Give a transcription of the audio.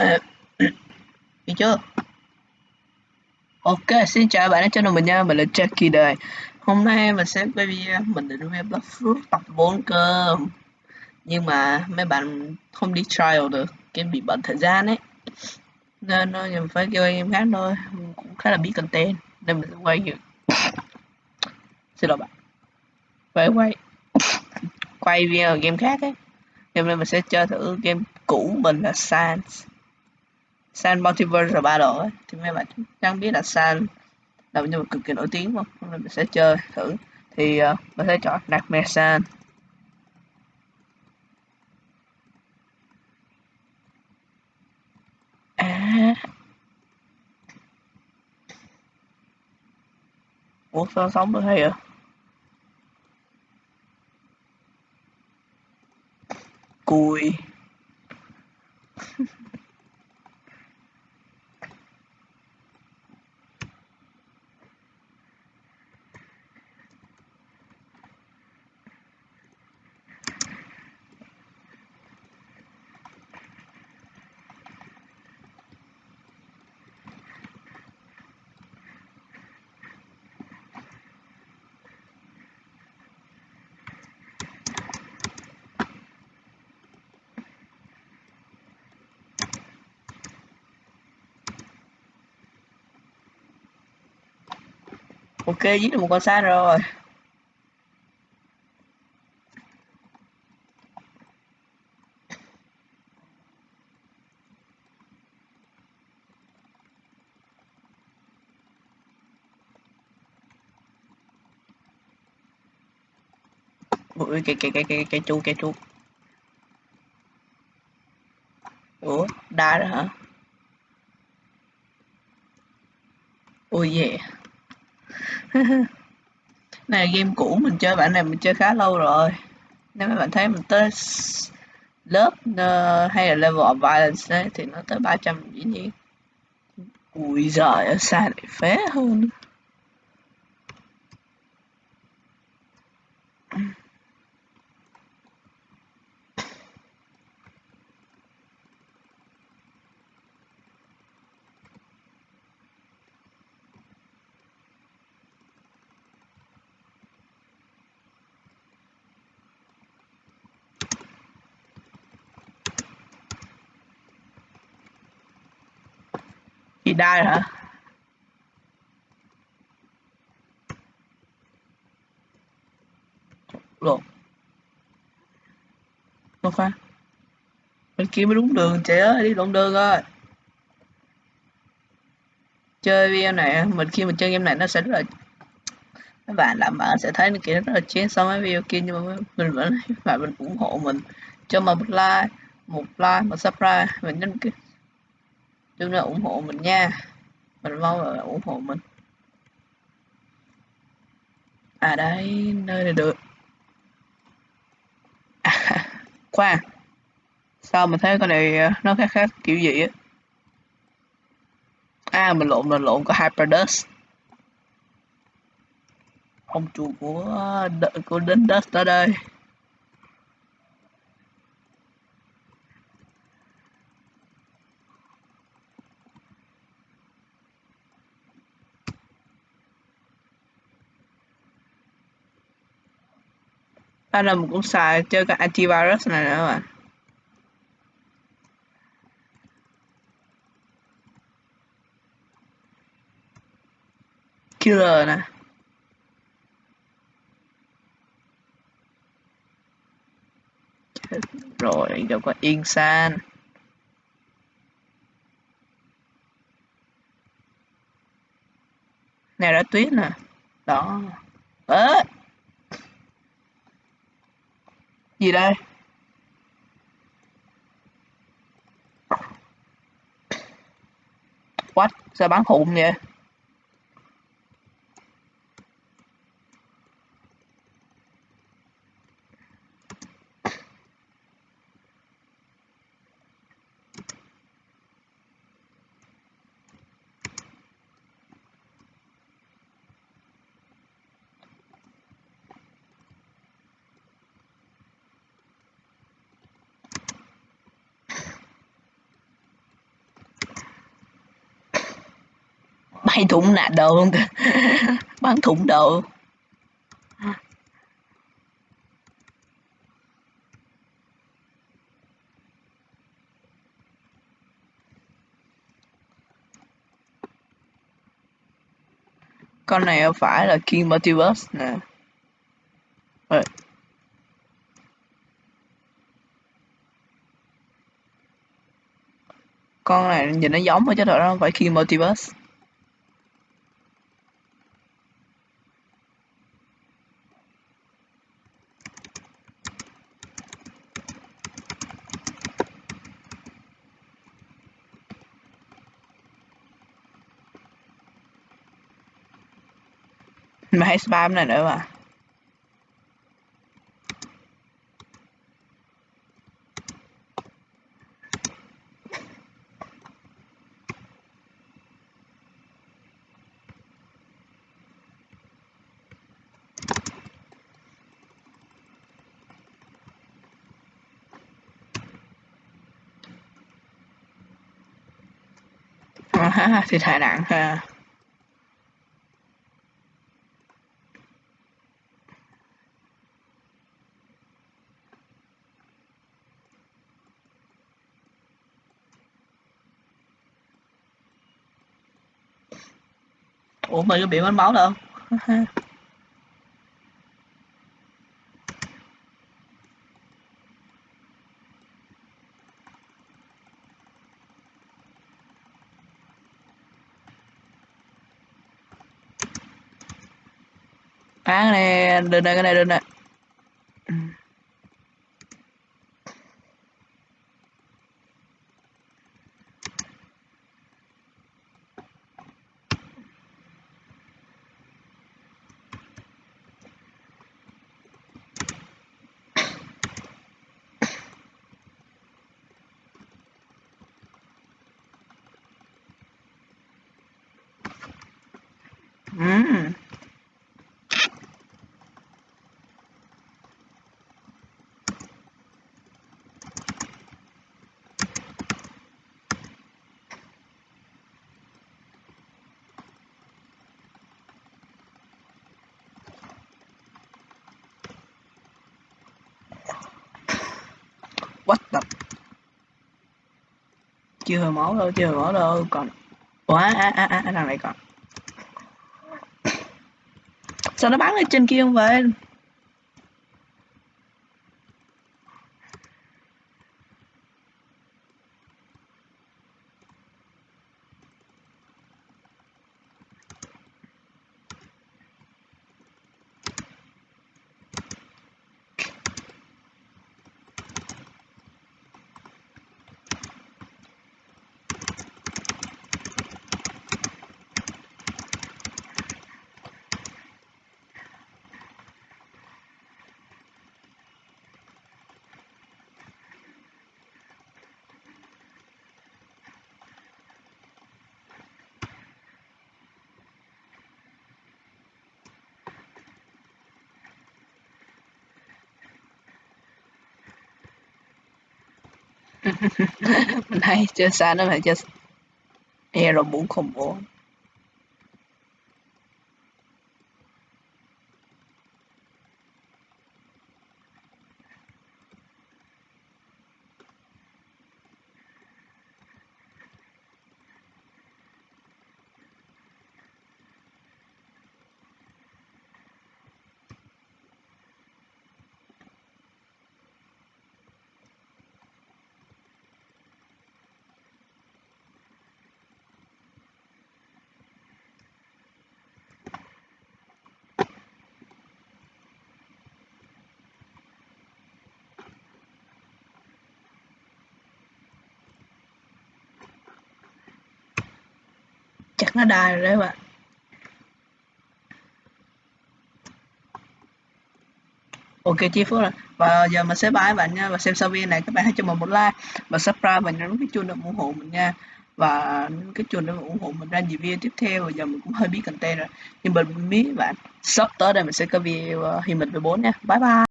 à, chưa? Ok, xin chào bạn đã cho mình nha, mình là Jackie đây Hôm nay mình sẽ quay video. Mình định quay Blood Fruit tập 4 cơ. Nhưng mà mấy bạn không đi trial được, cái bị bận thời gian ấy. Nên nó mình phải kêu game khác thôi, cũng khá là biết content Nên mình sẽ quay như Xin lỗi bạn. Phải quay. Quay video game khác ấy. Hôm nay mình sẽ chơi thử game cũ mình là Sans San Multiverse Battle ấy thì mấy bạn chẳng biết là San là một nhân vật cực kỳ nổi tiếng không? Nên mình sẽ chơi thử. Thì uh, mình sẽ chọn Nightmare San. À. Ủa sao sống được hay vậy? Cùi. Ok giết được một con sát rồi. Ui cái cái cái cái cái chu cái chu ủa, đá đó hả? Ui, yeah. này game cũ mình chơi bản này mình chơi khá lâu rồi. Nếu mà bạn thấy mình tới lớp uh, hay là level of violence ấy, thì nó tới 300 dĩ nhiên. Ui giời ở xa lại phế hơn. Chị đai hả? Lộn. Không phải? Bên kia mới đúng đường chị ơi, đi lộn đường rồi. Chơi video này, mình khi mình chơi game này nó sẽ rất là các bạn làm bạn sẽ thấy kiểu rất là chén so với video kia nhưng mà mình vẫn và mình ủng hộ mình. Cho mình một like một like một subscribe mình nhấn cái chúng là ủng hộ mình nha. Mình mong là ủng hộ mình. À đây nơi này được. À, khoan. Sao mình thấy con này à, nó khác khác kiểu gì á? À mình lộn mình lộn có hyperdust. Ông chủ của à, của đến dust ở đây. Đó là một cũng xài chơi cái antivirus này nữa bạn? Killer nè. Rồi đâu có insan này đã tuyết nè. Đó. Ớ gì đây? What? Sao bán khủng vậy? Bay thủng nạt đầu luôn kìa bắn thủng đầu con này phải là King Multiverse nè. Rồi con này nhìn nó giống thôi chứ thật ra không phải King Multiverse mày hay spam này nữa mà. Thì thải nặng ha. Ủa mày có bị mất máu đâu Á cái này lên này cái này lên này. Chưa hồi máu đâu, chưa hồi máu đâu, còn ủa á á á á thằng này còn. Sao nó bắn ở trên kia không vậy? Mình hay chơi xa. Nó phải chơi Hero 404 chắc nó đài rồi đấy bạn. Ok chi phước rồi và giờ mình sẽ bye bạn nha. Và xem sau video này các bạn hãy cho mình một like và subscribe và nhấn cái chuông để ủng hộ mình nha. Và cái chuông để ủng hộ mình ra nhiều video tiếp theo. Và giờ mình cũng hơi biết content rồi. Nhưng mình biết bạn sắp tới đây mình sẽ có video ờ, uh, hình mình về bốn nha. Bye bye.